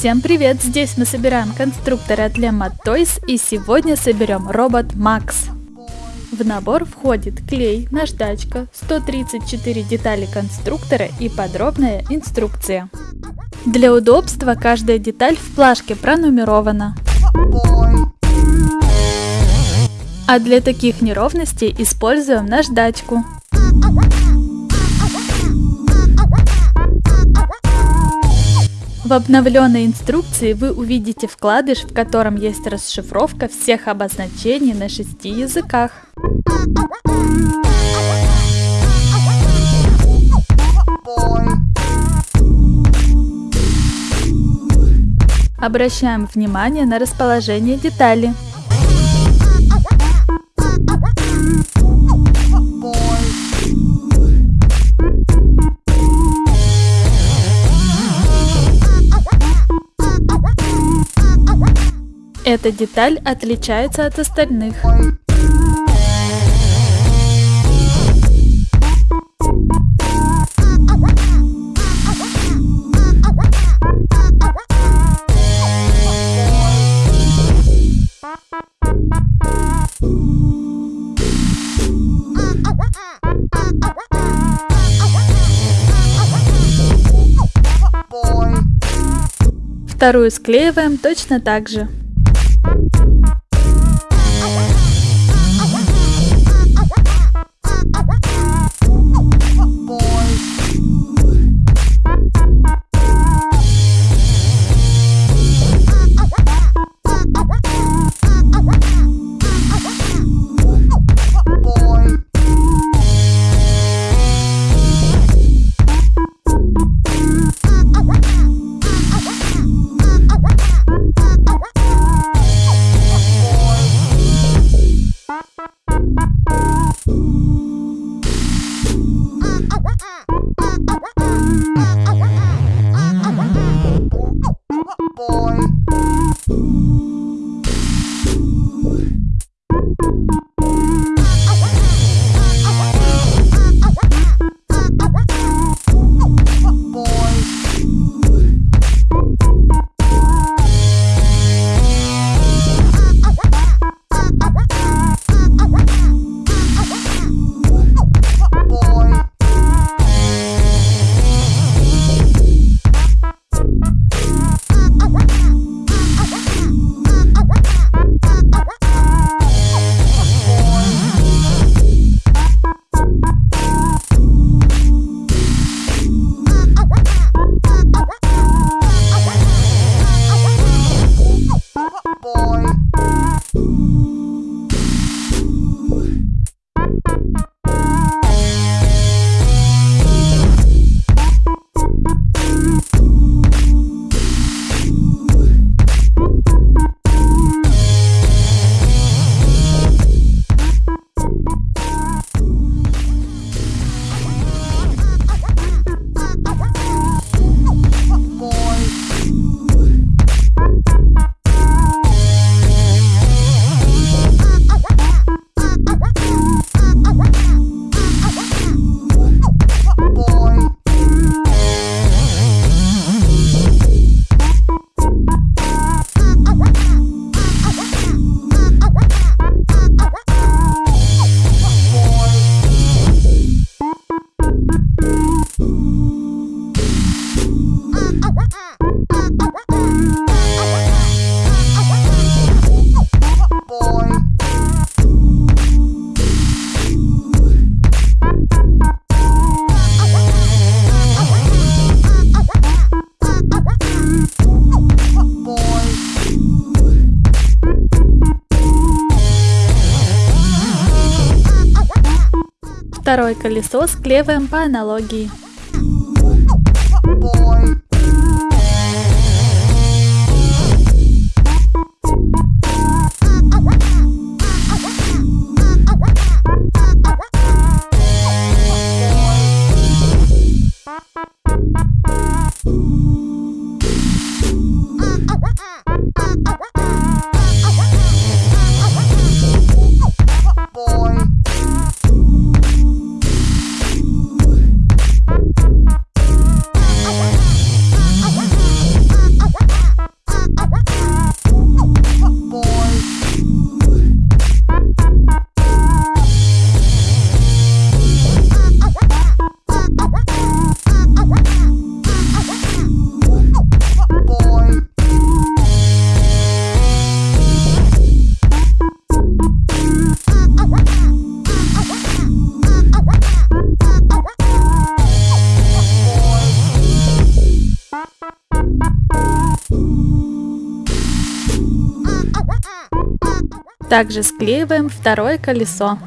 Всем привет! Здесь мы собираем конструкторы от Lemma Toys и сегодня соберем робот Макс. В набор входит клей, наждачка, 134 детали конструктора и подробная инструкция. Для удобства каждая деталь в плашке пронумерована. А для таких неровностей используем наждачку. В обновленной инструкции вы увидите вкладыш, в котором есть расшифровка всех обозначений на шести языках. Обращаем внимание на расположение детали. Эта деталь отличается от остальных. Вторую склеиваем точно так же. Второе колесо склеиваем по аналогии. Также склеиваем второе колесо.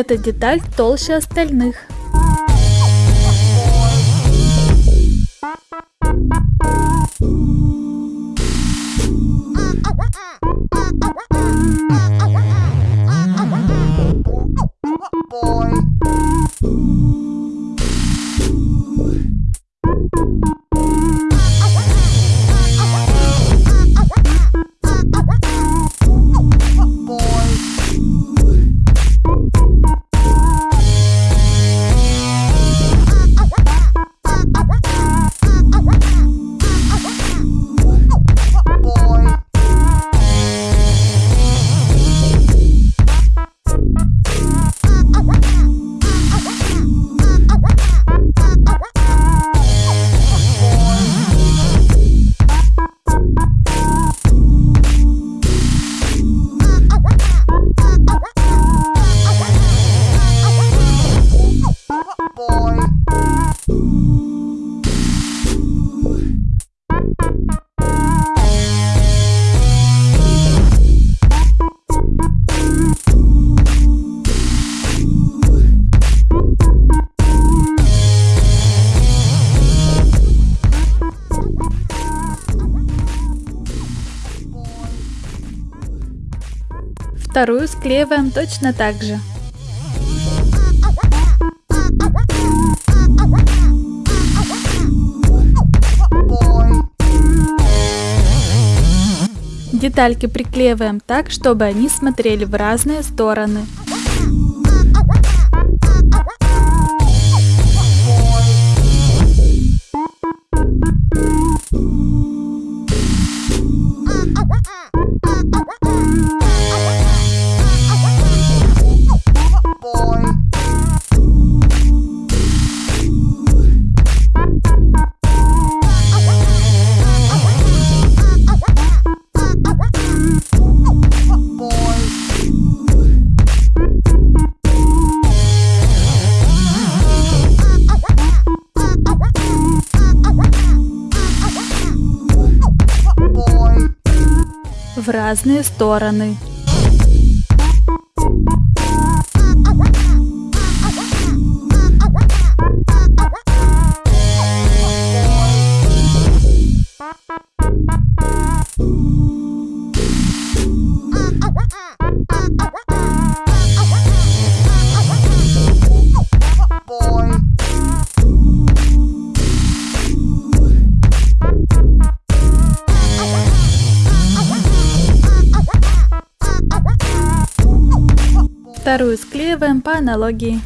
Эта деталь толще остальных. Вторую склеиваем точно так же. Детальки приклеиваем так, чтобы они смотрели в разные стороны. Разные стороны. Аналогии.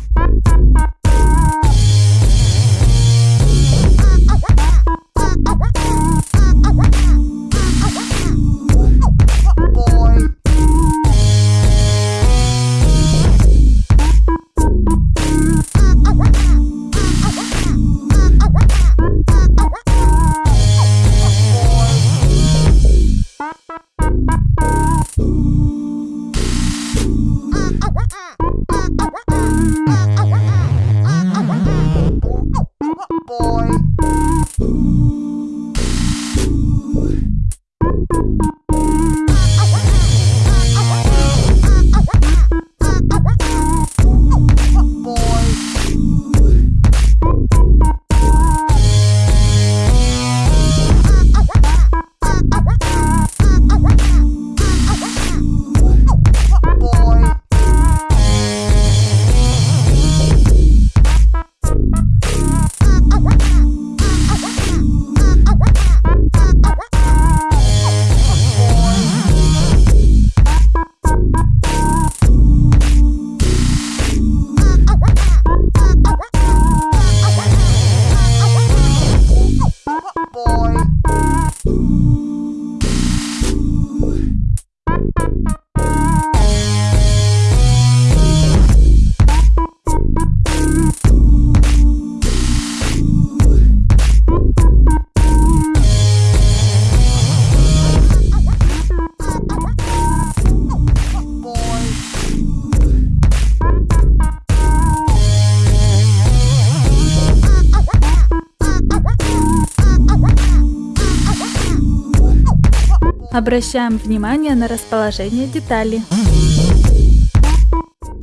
Обращаем внимание на расположение деталей.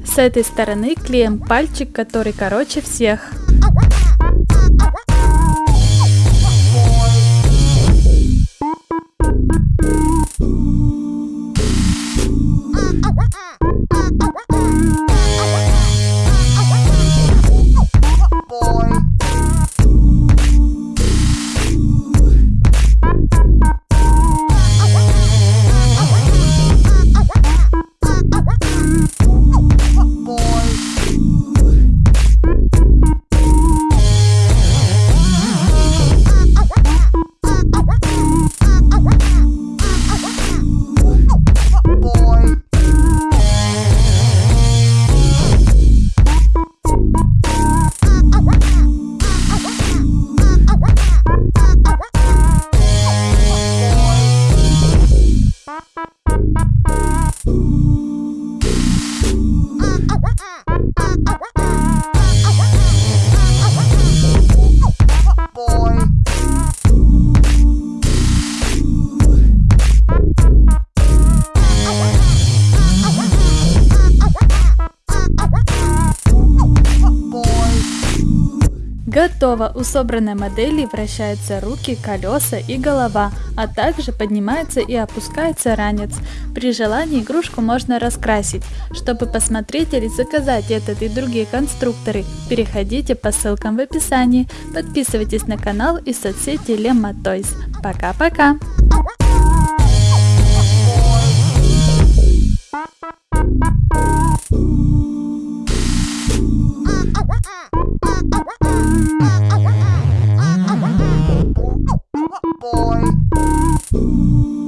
С этой стороны клеим пальчик, который короче всех. Пустого у собранной модели вращаются руки, колеса и голова, а также поднимается и опускается ранец. При желании игрушку можно раскрасить. Чтобы посмотреть или заказать этот и другие конструкторы, переходите по ссылкам в описании, подписывайтесь на канал и соцсети Lemma Toys. Пока-пока! Ooh. Ooh.